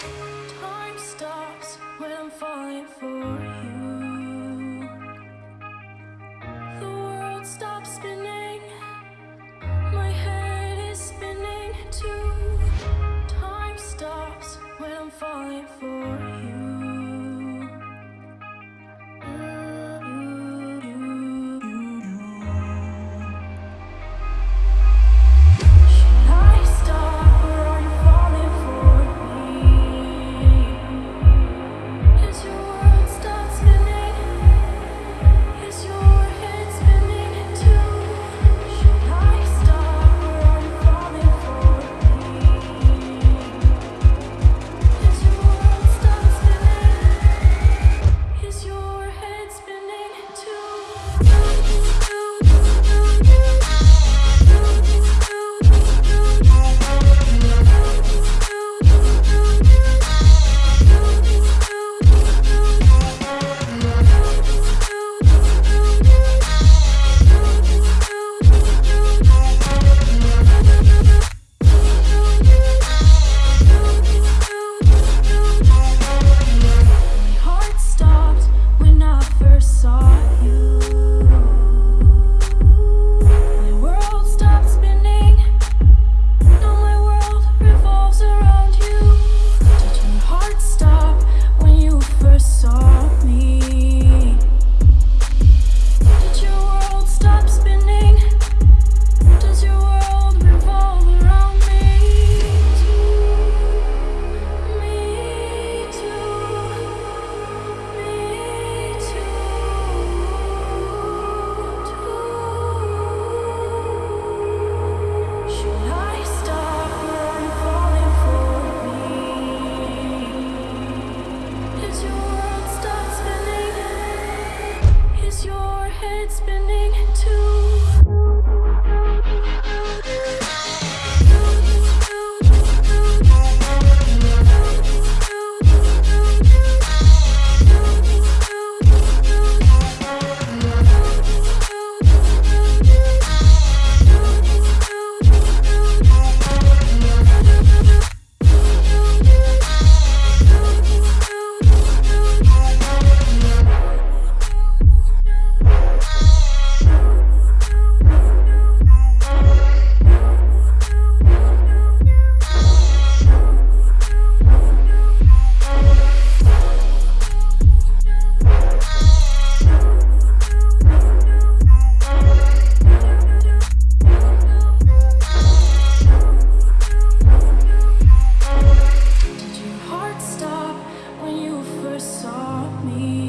Time head spinning me?